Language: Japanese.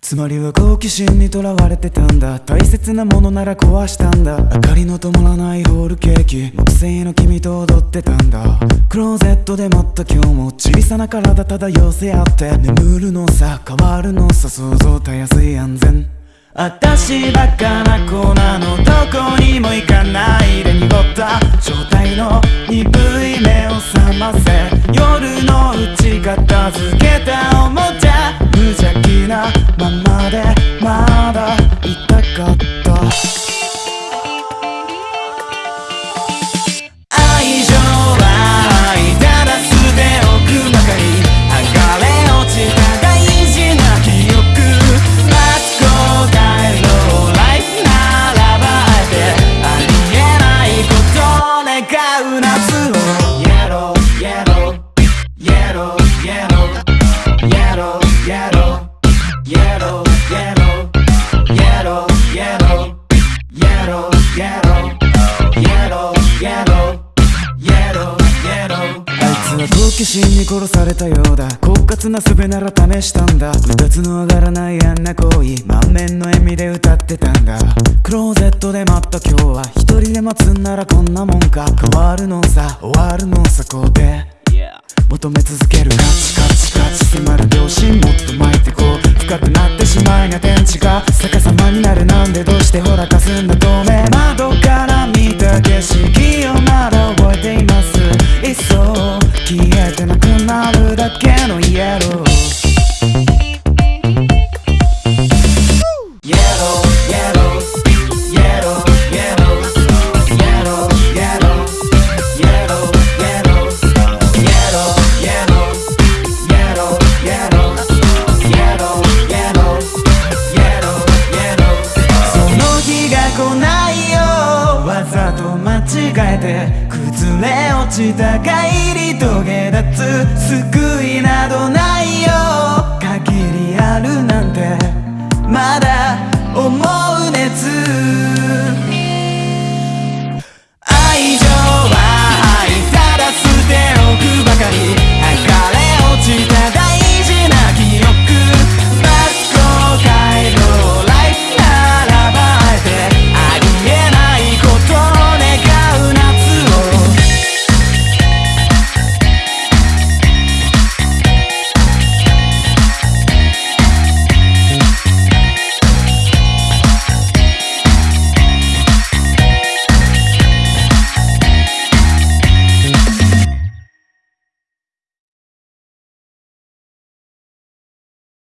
つまりは好奇心にとらわれてたんだ。大切なものなら壊したんだ。明かりの灯らないホールケーキ木製の君と踊ってたんだ。クローゼットで待った今日も小さな体ただ寄せ合って。眠るのさ変わるのさ想像たやすい安全。私バカな子なのどこにも行かないで濁った状態の鈍い目を覚ませ。夜のうち片付けたおもちゃ。無邪気なままでまだいたかった。愛情はただ捨ておくばかり剥がれ落ちた大事な記憶。マツコ大のライフならばあえてあり。えないこと願う夏を Yellow, yellow, yellow, yellow, yellow, yellow, yellow, yellow, yellow, yellow, yellow, yellow, yellow, yellow, yellow, yellow. あいつは好奇心に殺されたようだ。狡猾な術なら試したんだ。うだつの上がらないあんな行為。満面の笑みで歌ってたんだ。クローゼットで待った今日は一人で待つんならこんなもんか。変わるのさ終わるのさこうで求め続ける。カチカチカチ。迫る。秒針もっと前えて崩れ落ちた帰り遂げ立つ救いなどないよ。